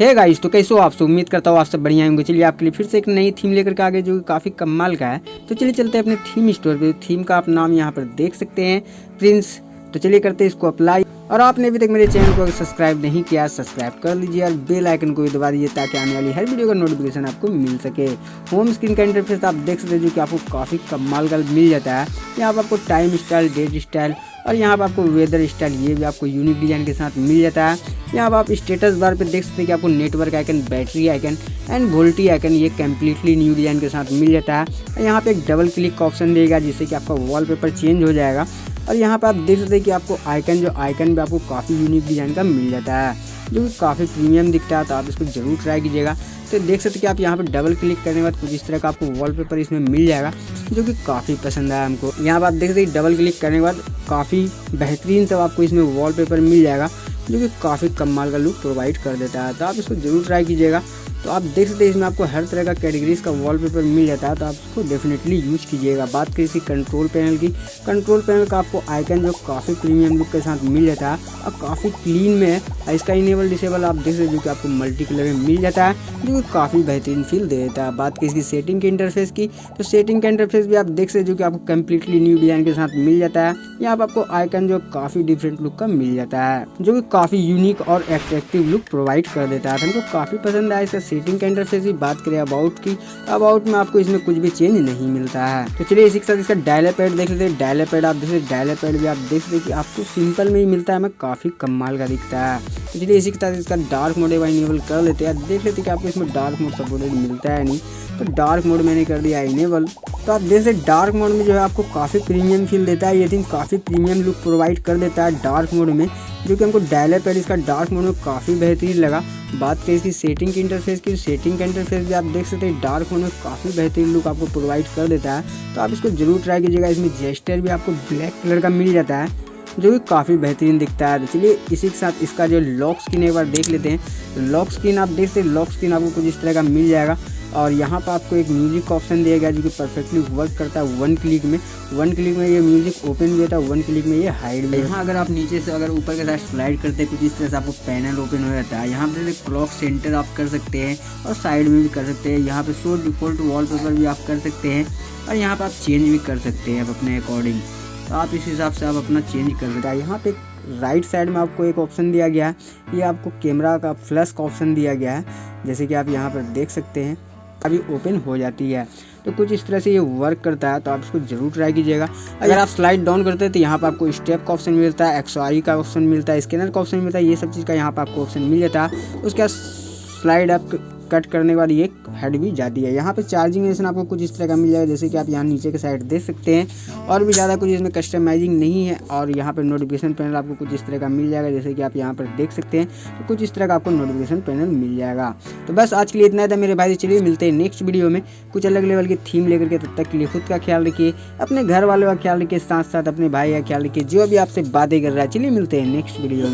है गाइस तो कैसे हो आप सब? उम्मीद करता हूँ आप सब बढ़िया होंगे। चलिए, आपके लिए फिर से एक नई थीम लेकर के आगे, जो कि काफ़ी कमाल का है। तो चलिए, चलते हैं अपने थीम स्टोर पे। थीम का आप नाम यहाँ पर देख सकते हैं प्रिंस तो चलिए, करते हैं इसको अप्लाई और आपने अभी तक मेरे चैनल को सब्सक्राइब नहीं किया सब्सक्राइब कर लीजिए और बेल आइकन को भी दबा दीजिए, ताकि आने वाली हर वीडियो का नोटिफिकेशन आपको मिल सके। होम स्क्रीन का इंटरफेस आप देख सकते हैं, जो कि आपको काफ़ी कमाल का मिल जाता है। यहाँ पर आपको टाइम स्टाइल डेट स्टाइल और यहाँ पर आपको वेदर स्टाइल ये भी आपको यूनिक डिज़ाइन के साथ मिल जाता है। यहाँ पर आप स्टेटस बार पे देख सकते हैं कि आपको network icon battery icon and VoLTE icon ये कम्प्लीटली न्यू डिज़ाइन के साथ मिल जाता है। यहाँ पे एक डबल क्लिक का ऑप्शन देगा जिससे कि आपका वॉलपेपर चेंज हो जाएगा। और यहाँ पे आप देख सकते हैं कि आपको आइकन जो आइकन भी आपको काफ़ी यूनिक डिज़ाइन का मिल जाता है, जो कि काफ़ी प्रीमियम दिखता है तो आप इसको ज़रूर ट्राई कीजिएगा। तो देख सकते हैं कि आप यहाँ पर डबल क्लिक करने के बाद कुछ इस तरह का आपको वॉलपेपर इसमें मिल जाएगा, जो कि काफ़ी पसंद आया हमको। यहाँ पर आप देख सकते हैं डबल क्लिक करने के बाद काफ़ी बेहतरीन सब आपको इसमें वॉलपेपर मिल जाएगा। जो कि काफ़ी कमाल का लुक प्रोवाइड कर देता है। तो आप इसको ज़रूर ट्राई कीजिएगा। तो आप देख सकते हैं इसमें आपको हर तरह का कैटेगरीज का वॉलपेपर मिल जाता है तो आप इसको डेफिनेटली यूज़ कीजिएगा। बात करें इसकी कंट्रोल पैनल की कंट्रोल पैनल का आपको आइकन जो काफ़ी प्रीमियम लुक के साथ मिल जाता है। और काफ़ी क्लीन में है, इसका इनेबल डिसेबल आप देख सकते हैं जो कि आपको मल्टी कलर में मिल जाता है, जो कि काफ़ी बेहतरीन फील दे देता है। बात करें इसकी सेटिंग के इंटरफेस की तो सेटिंग का इंटरफेस भी आप देख सकते जो कि आपको कम्प्लीटली न्यू डिज़ाइन के साथ मिल जाता है। यहाँ पर आपको आइकन जो काफ़ी डिफरेंट लुक का मिल जाता है, जो कि काफ़ी यूनिक और एट्रैक्टिव लुक प्रोवाइड कर देता है। हमको काफ़ी पसंद आया इसका सेटिंग अंदर से बात करें अबाउट की अबाउट में आपको इसमें कुछ भी चेंज नहीं मिलता है। तो चलिए इसी के साथ इसका डायलर पैड देख लेते हैं। डायलर पैड आप देख डायलर पैड भी आप देख सकते कि आपको सिंपल में ही मिलता है, हमें काफ़ी कमाल का दिखता है। चलिए इसी के साथ इसका डार्क मोड एक बार इनेबल कर लेते हैं। देख लेते हैं कि आपको इसमें डार्क मोड सपोर्टेड मिलता है नहीं। तो डार्क मोड मैंने कर दिया इनेबल तो आप देख सकते डार्क मोड में जो है आपको काफ़ी प्रीमियम फील देता है। ये थिंक काफ़ी प्रीमियम लुक प्रोवाइड कर देता है डार्क मोड में, जो कि हमको डायलर पैड इसका डार्क मोड में काफ़ी बेहतरीन लगा। बात करें इसकी सेटिंग की इंटरफेस की सेटिंग का इंटरफेस भी आप देख सकते हैं डार्क मोड में काफ़ी बेहतरीन लुक आपको प्रोवाइड कर देता है। तो आप इसको ज़रूर ट्राई कीजिएगा। इसमें जेस्टर भी आपको ब्लैक कलर का मिल जाता है। जो कि काफ़ी बेहतरीन दिखता है। तो चलिए इसी के साथ इसका जो लॉक स्क्रीन एक बार देख लेते हैं। लॉक स्क्रीन आप देख सकते हैं लॉक स्क्रीन आपको कुछ इस तरह का मिल जाएगा। और यहाँ पर आपको एक म्यूज़िक का ऑप्शन दिया गया जो कि परफेक्टली वर्क करता है वन क्लिक में। वन क्लिक में ये म्यूज़िक ओपन भी होता है वन क्लिक में ये हाइड भी यहाँ अगर आप नीचे से अगर ऊपर के साथ स्लाइड करते हैं, कुछ इस तरह से आपको पैनल ओपन हो जाता है। यहाँ पर क्लॉक सेंटर आप कर सकते हैं और साइड में भी कर सकते हैं। यहाँ पर शो डिफ़ॉल्ट वॉलपेपर भी आप कर सकते हैं और यहाँ पर आप चेंज भी कर सकते हैं आप अपने अकॉर्डिंग तो आप इस हिसाब से आप अपना चेंज कर सकते हैं यहाँ पे राइट साइड में आपको एक ऑप्शन दिया गया है। ये आपको कैमरा का फ्लैश का ऑप्शन दिया गया है। जैसे कि आप यहाँ पर देख सकते हैं, अभी ओपन हो जाती है। तो कुछ इस तरह से ये वर्क करता है तो आप इसको ज़रूर ट्राई कीजिएगा। अगर आप स्लाइड डाउन करते हैं तो यहाँ पर आपको स्टेप का ऑप्शन मिलता है एक्सवाई का ऑप्शन मिलता है स्कैनर का ऑप्शन मिलता है, ये सब चीज़ का यहाँ पर आपको ऑप्शन मिल जाता है। उसके बाद स्लाइड आप कट करने के बाद ये हेड भी जाती है। यहाँ पे चार्जिंग स्टेशन आपको कुछ इस तरह का मिल जाएगा, जैसे कि आप यहाँ नीचे के साइड देख सकते हैं। और भी ज़्यादा कुछ इसमें कस्टमाइजिंग नहीं है और यहाँ पर नोटिफिकेशन पैनल आपको कुछ इस तरह का मिल जाएगा, जैसे कि आप यहाँ पर देख सकते हैं। तो कुछ इस तरह का आपको नोटिफिकेशन पैनल मिल जाएगा। तो बस आज के लिए इतना था मेरे भाई। चलिए मिलते हैं नेक्स्ट वीडियो में। कुछ अलग लेवल की थीम लेकर के तब तक के लिए खुद का ख्याल रखिए। अपने घर वालों का ख्याल रखिए साथ साथ अपने भाई का ख्याल रखिए। जो भी आपसे बातें कर रहा है, चलिए मिलते हैं नेक्स्ट वीडियो